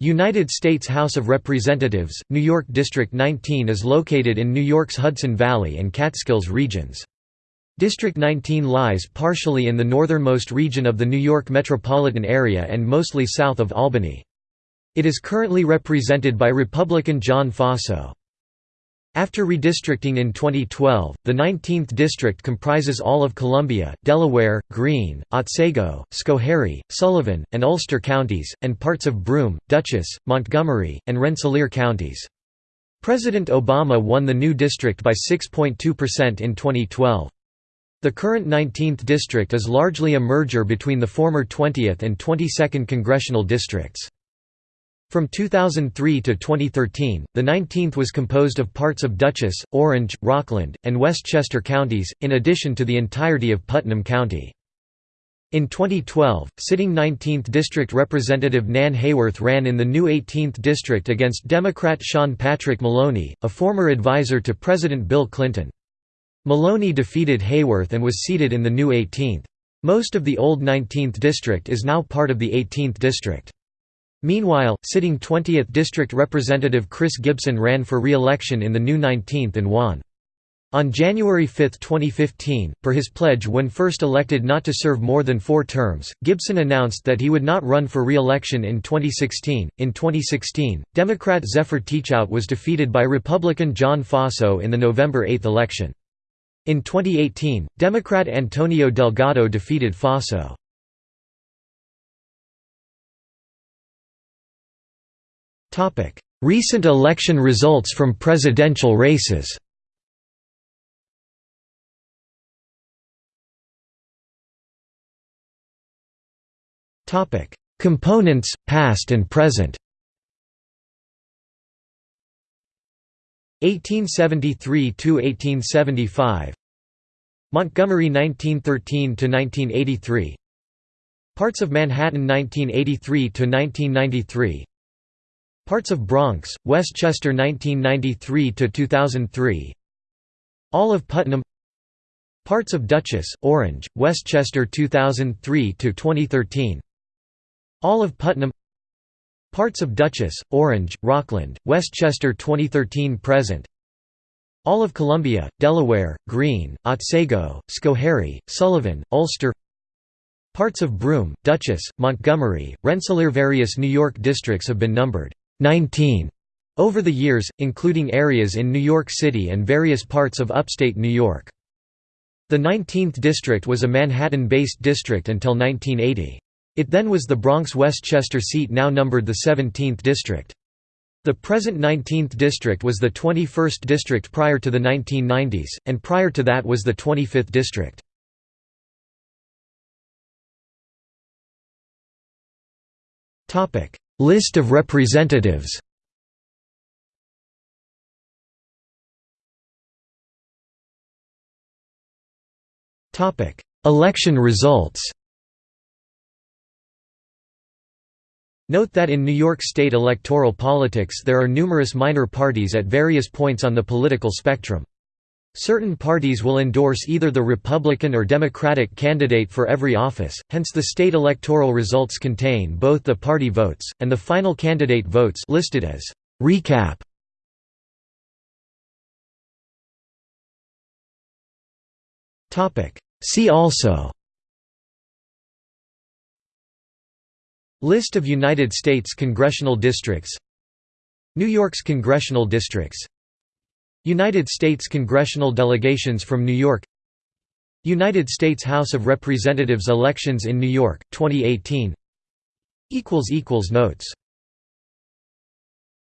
United States House of Representatives, New York District 19 is located in New York's Hudson Valley and Catskills regions. District 19 lies partially in the northernmost region of the New York metropolitan area and mostly south of Albany. It is currently represented by Republican John Faso. After redistricting in 2012, the 19th district comprises all of Columbia, Delaware, Greene, Otsego, Schoharie, Sullivan, and Ulster counties, and parts of Broome, Dutchess, Montgomery, and Rensselaer counties. President Obama won the new district by 6.2% in 2012. The current 19th district is largely a merger between the former 20th and 22nd congressional districts. From 2003 to 2013, the 19th was composed of parts of Dutchess, Orange, Rockland, and Westchester counties, in addition to the entirety of Putnam County. In 2012, sitting 19th District Representative Nan Hayworth ran in the new 18th District against Democrat Sean Patrick Maloney, a former advisor to President Bill Clinton. Maloney defeated Hayworth and was seated in the new 18th. Most of the old 19th District is now part of the 18th District. Meanwhile, sitting 20th District Representative Chris Gibson ran for re-election in the new 19th and won. On January 5, 2015, per his pledge when first elected not to serve more than four terms, Gibson announced that he would not run for re-election in 2016. In 2016, Democrat Zephyr Teachout was defeated by Republican John Faso in the November 8 election. In 2018, Democrat Antonio Delgado defeated Faso. Recent election results from presidential races. Components, past and present. 1873 to 1875 Montgomery 1913 to 1983 Parts of Manhattan 1983 to 1993 Parts of Bronx, Westchester 1993–2003 All of Putnam. Parts of Dutchess, Orange, Westchester 2003–2013 All of Putnam. Parts of Dutchess, Orange, Rockland, Westchester 2013–present All of Columbia, Delaware, Greene, Otsego, Schoharie, Sullivan, Ulster. Parts of Broome, Dutchess, Montgomery, Rensselaer Various New York districts have been numbered 19 over the years, including areas in New York City and various parts of upstate New York. The 19th district was a Manhattan-based district until 1980. It then was the Bronx-Westchester seat now numbered the 17th district. The present 19th district was the 21st district prior to the 1990s, and prior to that was the 25th district. List of representatives. Election results. Note that in New York State electoral politics there are numerous minor parties at various points on the political spectrum. Certain parties will endorse either the Republican or Democratic candidate for every office, hence the state electoral results contain both the party votes, and the final candidate votes listed as «recap». See also List of United States congressional districts New York's congressional districts United States congressional delegations from New York United States House of Representatives elections in New York, 2018 Notes